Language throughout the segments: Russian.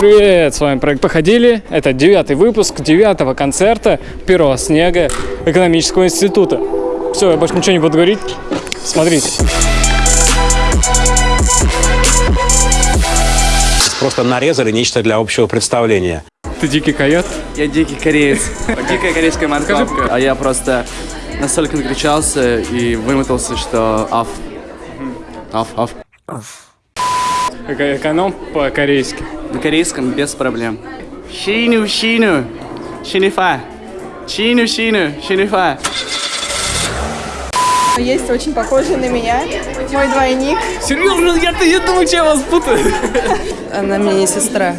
Привет, с вами проект «Походили». Это девятый выпуск девятого концерта первого снега экономического института. Все, я больше ничего не буду говорить. Смотрите. Просто нарезали нечто для общего представления. Ты дикий койот? Я дикий кореец. Дикая корейская морковка. А я просто настолько накричался и вымотался, что аф. Аф, аф. Эко- Эконом по-корейски. На корейском без проблем. Шину, шину, шинифа. Шину, шину, шинифа. Есть очень похожий на меня, мой двойник. Серьезно, я, я думаю, что я вас путаю. Она мне не сестра.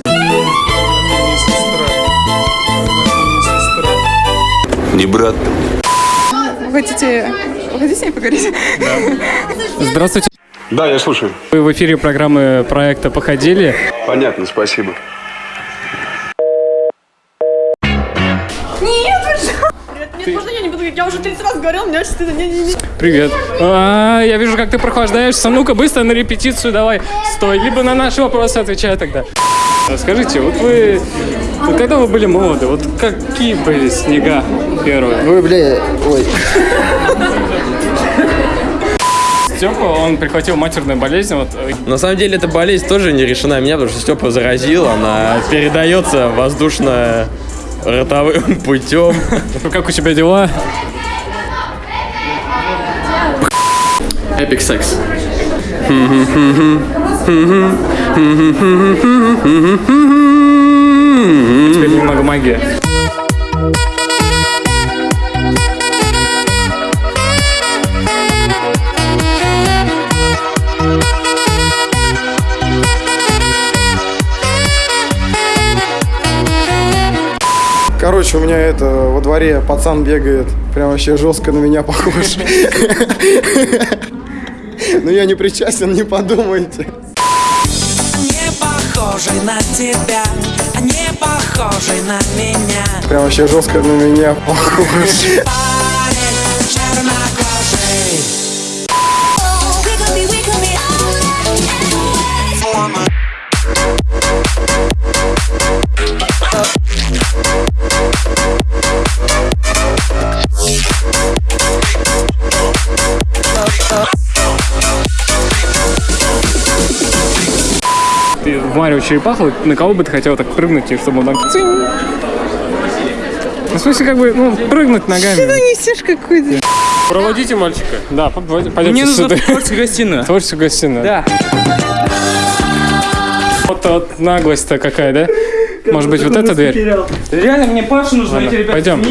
Не брат. Вы хотите, вы хотите с ней поговорить? Здравствуйте. Да, я слушаю. Вы в эфире программы проекта «Походили». Понятно, спасибо. Нет, можно я не буду говорить? Я уже 30 раз говорил, мне очень стыдно. Не-не-не. Привет. А, я вижу, как ты прохлаждаешься. Ну-ка, быстро на репетицию давай. Стой. Либо на наши вопросы отвечай тогда. Скажите, вот вы, вот когда вы были молоды, вот какие были снега первые? Ой, бля, ой. Степа, он прихватил матерную болезнь, вот э, На самом деле эта болезнь тоже не решена меня, потому что Степа заразил, она передается воздушно-ротовым путем. как у тебя дела? Эпик секс. Теперь немного магии. Короче, у меня это во дворе пацан бегает, прям вообще жестко на меня похож. Ну я не причастен, не подумайте. Не похожий на тебя, не похожий на меня. Прям вообще жестко на меня похож. В Марио Черепаху, на кого бы ты хотел так прыгнуть, и чтобы он так цинь? Ну, в смысле, как бы, ну, прыгнуть ногами. Несешь какой-то. Проводите мальчика. Да, пойдем, пойдемте Мне в творческую гостиную. Творческую гостиную. Да. Вот, вот наглость-то какая, да? Может быть, вот эта дверь? Реально, мне Паша нужно, Ладно, эти ребята. пойдем.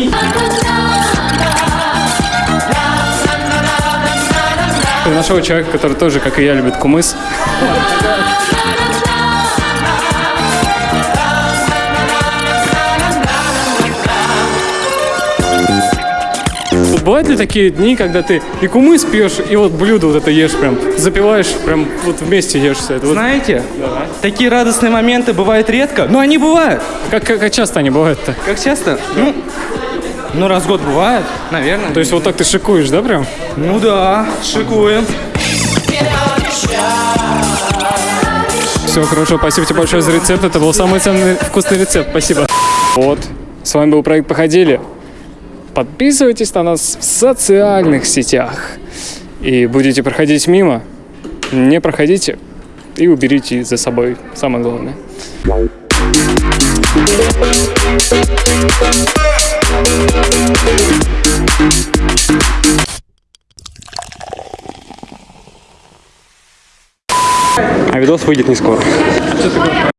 Ты нашел человека, который тоже, как и я, любит кумыс. Бывают ли такие дни, когда ты и кумыс пьешь, и вот блюдо вот это ешь прям, запиваешь, прям вот вместе ешь все это? Вот Знаете, такие радостные моменты бывают редко, но они бывают. как, как, как часто они бывают-то? Как часто? Ну, ну раз в год бывает, наверное. То есть вот так ты шикуешь, да, прям? Ну да, шикуем. Все хорошо, спасибо тебе большое за рецепт. Это был самый ценный вкусный рецепт. Спасибо. Вот, с вами был проект «Походили». Подписывайтесь на нас в социальных сетях. И будете проходить мимо, не проходите и уберите за собой. Самое главное. А видос выйдет не скоро.